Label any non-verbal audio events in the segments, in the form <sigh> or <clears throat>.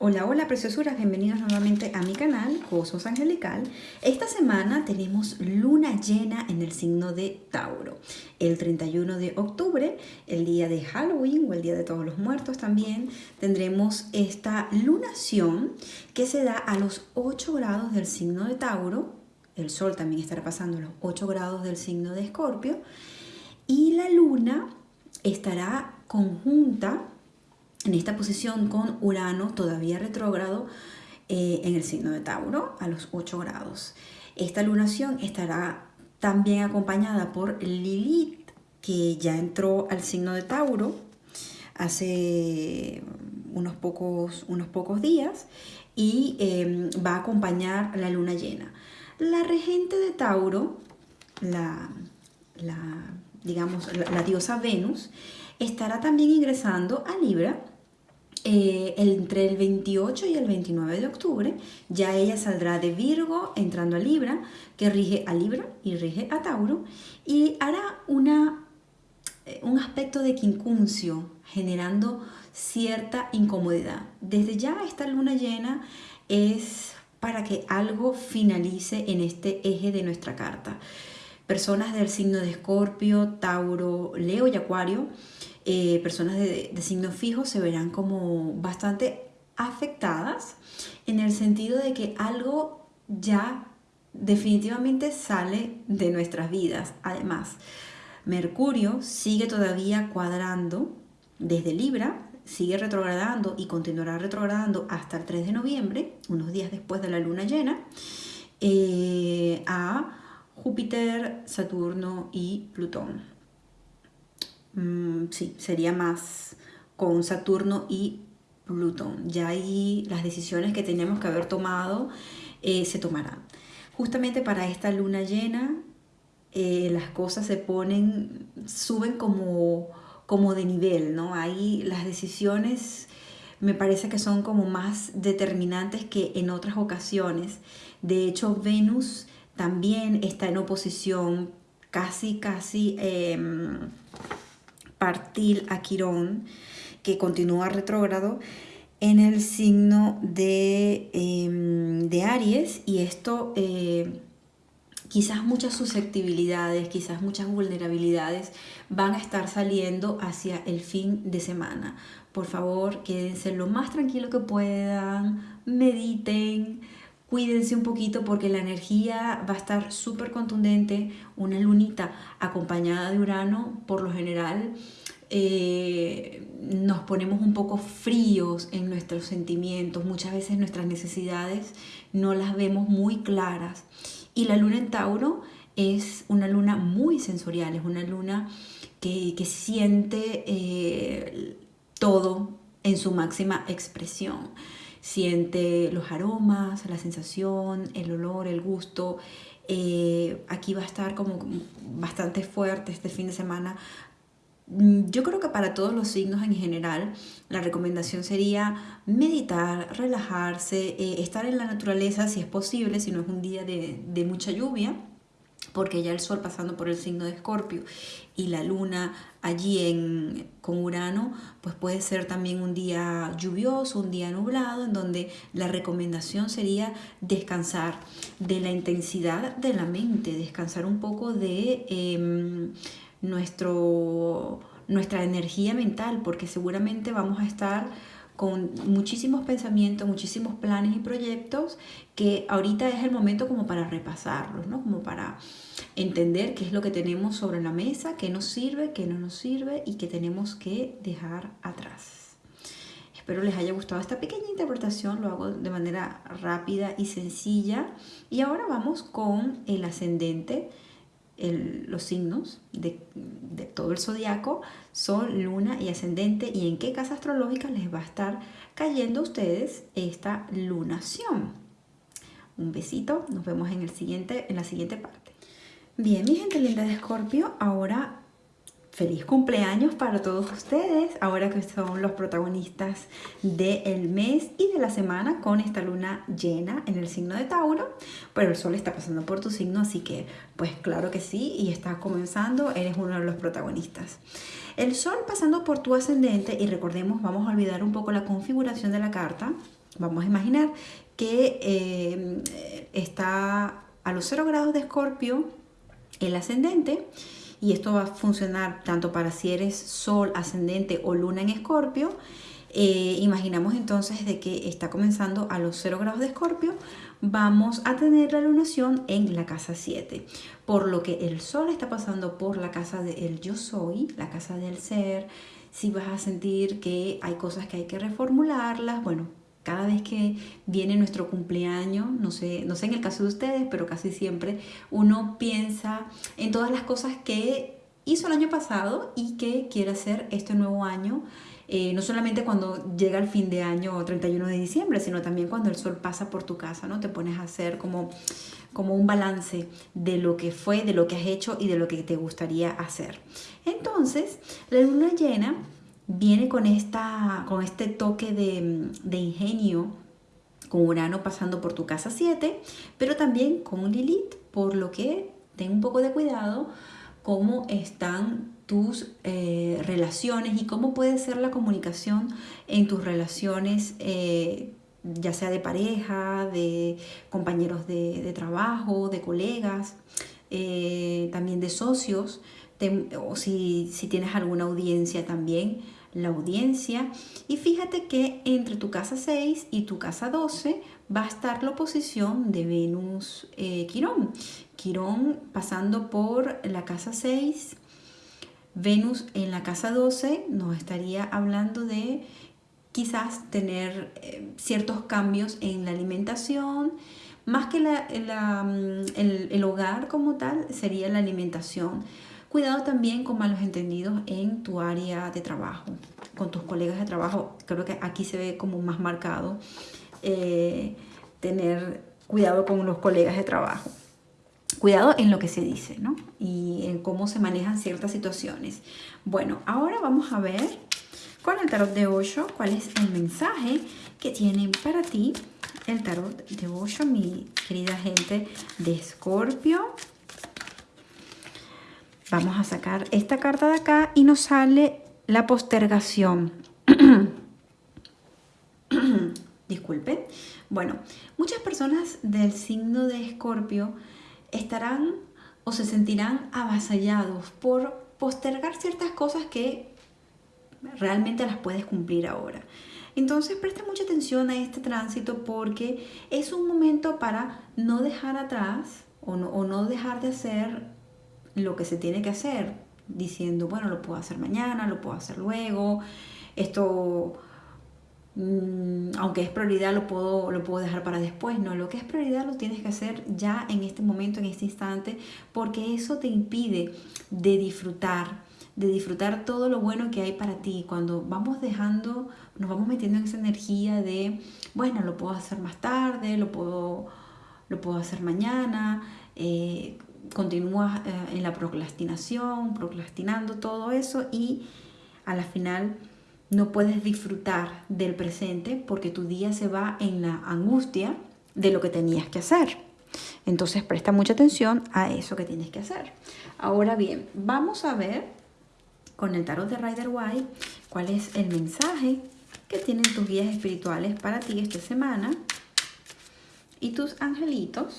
Hola, hola preciosuras, bienvenidos nuevamente a mi canal Cosmos Angelical. Esta semana tenemos luna llena en el signo de Tauro. El 31 de octubre, el día de Halloween o el día de todos los muertos también, tendremos esta lunación que se da a los 8 grados del signo de Tauro. El sol también estará pasando a los 8 grados del signo de Escorpio. Y la luna estará conjunta en esta posición con Urano todavía retrógrado eh, en el signo de Tauro a los 8 grados. Esta lunación estará también acompañada por Lilith, que ya entró al signo de Tauro hace unos pocos, unos pocos días y em, va a acompañar la luna llena. La regente de Tauro, la, digamos, la diosa Venus, estará también ingresando a Libra eh, entre el 28 y el 29 de octubre. Ya ella saldrá de Virgo entrando a Libra, que rige a Libra y rige a Tauro, y hará una, eh, un aspecto de quincuncio, generando cierta incomodidad. Desde ya esta luna llena es para que algo finalice en este eje de nuestra carta. Personas del signo de Escorpio, Tauro, Leo y Acuario eh, personas de, signo fijo se verán como bastante afectadas en el sentido de que algo ya definitivamente sale de nuestras vidas. Además, Mercurio sigue todavía cuadrando desde Libra, sigue retrogradando y continuará retrogradando hasta el 3 de noviembre, unos días después de la luna llena, eh, a Júpiter, Saturno y Plutón. Mm, sí, sería más con Saturno y Plutón. Ya ahí las decisiones que tenemos que haber tomado eh, se tomarán. Justamente para esta luna llena, eh, las cosas se ponen, suben como, como de nivel, ¿no? Ahí las decisiones me parece que son como más determinantes que en otras ocasiones. De hecho, Venus también está en oposición casi, casi... Em, partir a Quirón, que continúa retrógrado, en el signo de, em, de Aries y esto eh, quizás muchas susceptibilidades, quizás muchas vulnerabilidades van a estar saliendo hacia el fin de semana. Por favor, quédense lo más tranquilo que puedan, mediten, cuídense un poquito porque la energía va a estar súper contundente. Una lunita acompañada de Urano, por lo general, eh, nos ponemos un poco fríos en nuestros sentimientos. Muchas veces nuestras necesidades no las vemos muy claras. Y la luna en Tauro es una luna muy sensorial, es una luna que, siente eh, todo en su máxima expresión siente los aromas, la sensación, el olor, el gusto. Eh, aquí va a estar como bastante fuerte este fin de semana. Mm, yo creo que para todos los signos en general, la recomendación sería meditar, relajarse, eh, estar en la naturaleza si es posible, si no es un día de, de mucha lluvia porque ya el Sol pasando por el signo de Escorpio y la Luna allí en, con Urano, pues puede ser también un día lluvioso, un día nublado, en donde la recomendación sería descansar de la intensidad de la mente, descansar un poco de em, nuestro, nuestra energía mental, porque seguramente vamos a estar con muchísimos pensamientos, muchísimos planes y proyectos que ahorita es el momento como para repasarlos, ¿no? Como para entender qué es lo que tenemos sobre la mesa, qué nos sirve, qué no nos sirve y qué tenemos que dejar atrás. Espero les haya gustado esta pequeña interpretación, lo hago de manera rápida y sencilla. Y ahora vamos con el ascendente, los signos de, todo el zodiaco, Sol, Luna y Ascendente, y en qué casa astrológica les va a estar cayendo a ustedes esta lunación. Un besito, nos vemos en, el siguiente, en la siguiente parte. Bien, mi gente linda de Escorpio, ahora feliz cumpleaños para todos ustedes, ahora que son los protagonistas del mes y de la semana con esta luna llena en el signo de Tauro, pero el sol está pasando por tu signo, así que pues claro que sí, y está comenzando, eres uno de los protagonistas. El sol pasando por tu ascendente, y recordemos, vamos a olvidar un poco la configuración de la carta, Vamos a imaginar que eh, está a los 0 grados de escorpio el ascendente y esto va a funcionar tanto para si eres sol, ascendente o luna en escorpio. Eh, imaginamos entonces de que está comenzando a los 0 grados de escorpio, vamos a tener la lunación en la casa 7, por lo que el sol está pasando por la casa del yo soy, la casa del ser, si vas a sentir que hay cosas que hay que reformularlas, bueno, cada vez que viene nuestro cumpleaños, no sé, no sé en el caso de ustedes, pero casi siempre uno piensa en todas las cosas que hizo el año pasado y que quiere hacer este nuevo año. Eh, no solamente cuando llega el fin de año o 31 de diciembre, sino también cuando el sol pasa por tu casa, ¿no? Te pones a hacer como, como un balance de lo que fue, de lo que has hecho y de lo que te gustaría hacer. Entonces, la luna llena viene con, esta, con este toque de, de ingenio, con Urano pasando por tu casa 7, pero también con Lilith, por lo que ten un poco de cuidado cómo están tus eh, relaciones y cómo puede ser la comunicación en tus relaciones, eh, ya sea de pareja, de compañeros de, trabajo, de colegas, eh, también de socios, o si, si tienes alguna audiencia también la audiencia. Y fíjate que entre tu casa 6 y tu casa 12 va a estar la oposición de Venus eh, Quirón. Quirón pasando por la casa 6, Venus en la casa 12 nos estaría hablando de quizás tener eh, ciertos cambios en la alimentación, más que la, mm, el, el hogar como tal, sería la alimentación Cuidado también con malos entendidos en tu área de trabajo, con tus colegas de trabajo. Creo que aquí se ve como más marcado eh, tener cuidado con los colegas de trabajo. Cuidado en lo que se dice, ¿no? Y en cómo se manejan ciertas situaciones. Bueno, ahora vamos a ver con el tarot de Osho cuál es el mensaje que tiene para ti el tarot de Osho, mi querida gente de Escorpio. Vamos a sacar esta carta de acá y nos sale la postergación. <clears throat> Disculpen. Bueno, muchas personas del signo de Escorpio estarán o se sentirán avasallados por postergar ciertas cosas que realmente las puedes cumplir ahora. Entonces presta mucha atención a este tránsito porque es un momento para no dejar atrás o no, o no dejar de hacer lo que se tiene que hacer, diciendo, bueno, lo puedo hacer mañana, lo puedo hacer luego, esto, mm, aunque es prioridad, lo puedo, lo puedo dejar para después. No, lo que es prioridad lo tienes que hacer ya en este momento, en este instante, porque eso te impide de disfrutar, de disfrutar todo lo bueno que hay para ti. Cuando vamos dejando, nos vamos metiendo en esa energía de, bueno, lo puedo hacer más tarde, lo puedo, lo puedo hacer mañana. Eh, continúas eh, en la procrastinación, procrastinando todo eso y a la final no puedes disfrutar del presente porque tu día se va en la angustia de lo que tenías que hacer. Entonces presta mucha atención a eso que tienes que hacer. Ahora bien, vamos a ver con el tarot de Rider White cuál es el mensaje que tienen tus guías espirituales para ti esta semana y tus angelitos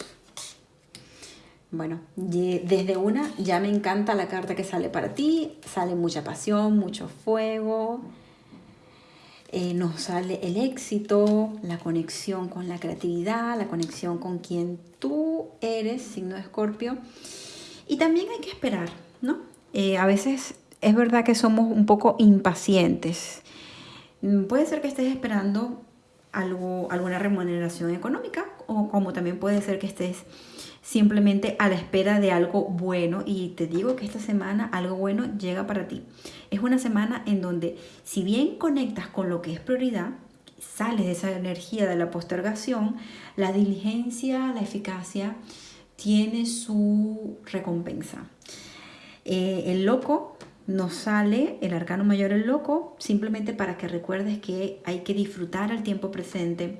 bueno, desde una ya me encanta la carta que sale para ti, sale mucha pasión, mucho fuego, eh, nos sale el éxito, la conexión con la creatividad, la conexión con quien tú eres, signo de escorpio. Y también hay que esperar, ¿no? Eh, a veces es verdad que somos un poco impacientes. Mm, puede ser que estés esperando algo, alguna remuneración económica o como también puede ser que estés simplemente a la espera de algo bueno y te digo que esta semana algo bueno llega para ti. Es una semana en donde si bien conectas con lo que es prioridad, sales de esa energía de la postergación, la diligencia, la eficacia tiene su recompensa. Eh, el loco nos sale, el arcano mayor el loco, simplemente para que recuerdes que hay que disfrutar el tiempo presente,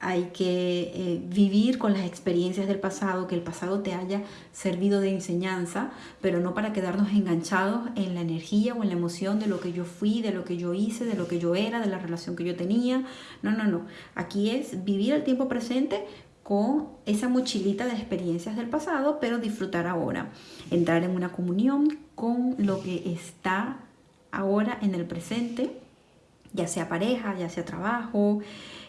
hay que eh, vivir con las experiencias del pasado, que el pasado te haya servido de enseñanza, pero no para quedarnos enganchados en la energía o en la emoción de lo que yo fui, de lo que yo hice, de lo que yo era, de la relación que yo tenía. No, no, no. Aquí es vivir el tiempo presente con esa mochilita de experiencias del pasado, pero disfrutar ahora. Entrar en una comunión con lo que está ahora en el presente, ya sea pareja, ya sea trabajo,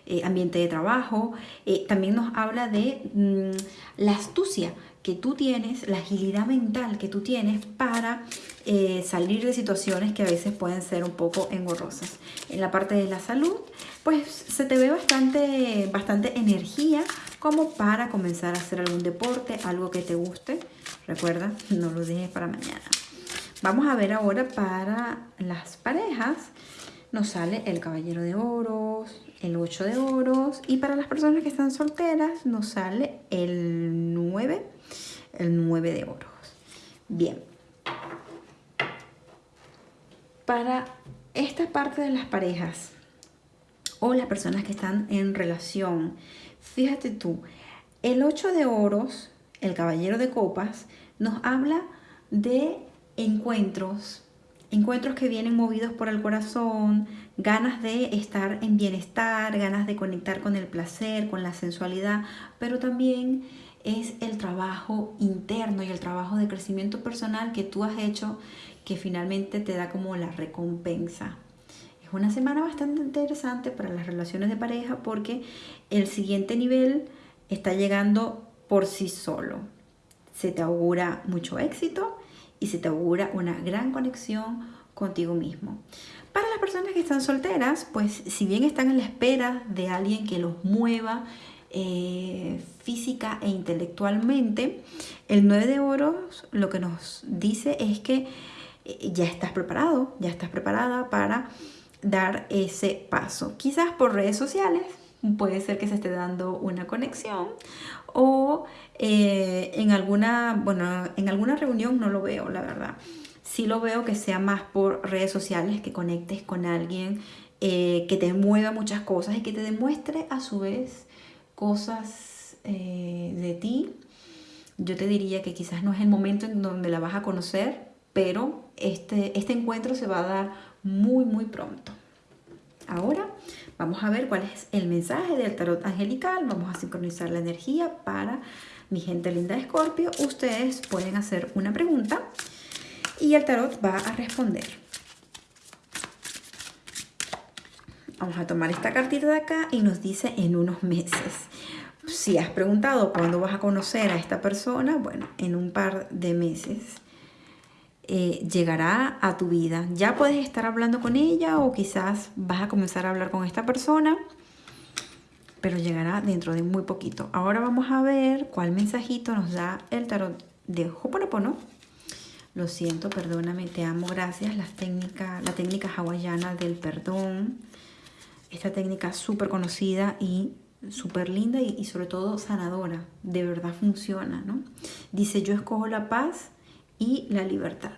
eh, ambiente de trabajo. Eh, también nos habla de mm, la astucia que tú tienes, la agilidad mental que tú tienes para eh, salir de situaciones que a veces pueden ser un poco engorrosas. En la parte de la salud, pues se te ve bastante, bastante energía como para comenzar a hacer algún deporte, algo que te guste. Recuerda, no lo dejes para mañana. Vamos a ver ahora para las parejas. Nos sale el caballero de oros, el 8 de oros y para las personas que están solteras nos sale el 9, el 9 de oros. Bien. Para esta parte de las parejas o las personas que están en relación, fíjate tú, el 8 de oros, el caballero de copas, nos habla de encuentros, encuentros que vienen movidos por el corazón, ganas de estar en bienestar, ganas de conectar con el placer, con la sensualidad, pero también es el trabajo interno y el trabajo de crecimiento personal que tú has hecho que finalmente te da como la recompensa. Es una semana bastante interesante para las relaciones de pareja porque el siguiente nivel está llegando por sí solo. Se te augura mucho éxito y se te augura una gran conexión contigo mismo. Para las personas que están solteras, pues si bien están en la espera de alguien que los mueva eh, física e intelectualmente, el 9 de oros lo que nos dice es que eh, ya estás preparado, ya estás preparada para dar ese paso. Quizás por redes sociales, puede ser que se esté dando una conexión o eh, en alguna, bueno, en alguna reunión no lo veo, la verdad sí lo veo que sea más por redes sociales, que conectes con alguien, eh, que te mueva muchas cosas y que te demuestre a su vez cosas eh, de ti. Yo te diría que quizás no es el momento en donde la vas a conocer, pero este, este encuentro se va a dar muy, muy pronto. Ahora vamos a ver cuál es el mensaje del tarot angelical. Vamos a sincronizar la energía para mi gente linda de Escorpio. Ustedes pueden hacer una pregunta y el tarot va a responder. Vamos a tomar esta cartita de acá y nos dice en unos meses. Si has preguntado cuándo vas a conocer a esta persona, bueno, en un par de meses eh, llegará a tu vida. Ya puedes estar hablando con ella o quizás vas a comenzar a hablar con esta persona, pero llegará dentro de muy poquito. Ahora vamos a ver cuál mensajito nos da el tarot de Hoponopono lo siento, perdóname, te amo, gracias. La técnica, la técnica hawaiana del perdón. Esta técnica súper conocida y súper linda y, sobre todo sanadora. De verdad funciona, ¿no? Dice, yo escojo la paz y la libertad.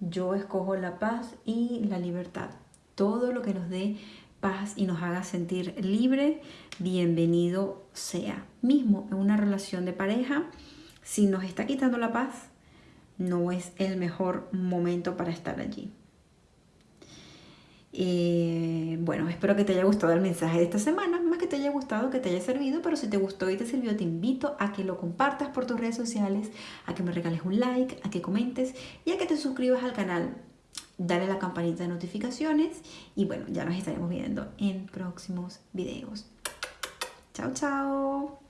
Yo escojo la paz y la libertad. Todo lo que nos dé paz y nos haga sentir libre, bienvenido sea. Mismo en una relación de pareja, si nos está quitando la paz, no es el mejor momento para estar allí. Eh, bueno, espero que te haya gustado el mensaje de esta semana, te haya gustado, que te haya servido, pero si te gustó y te sirvió, te invito a que lo compartas por tus redes sociales, a que me regales un like, a que comentes y a que te suscribas al canal. Dale la campanita de notificaciones y bueno, ya nos estaremos viendo en próximos videos. Chao, chao.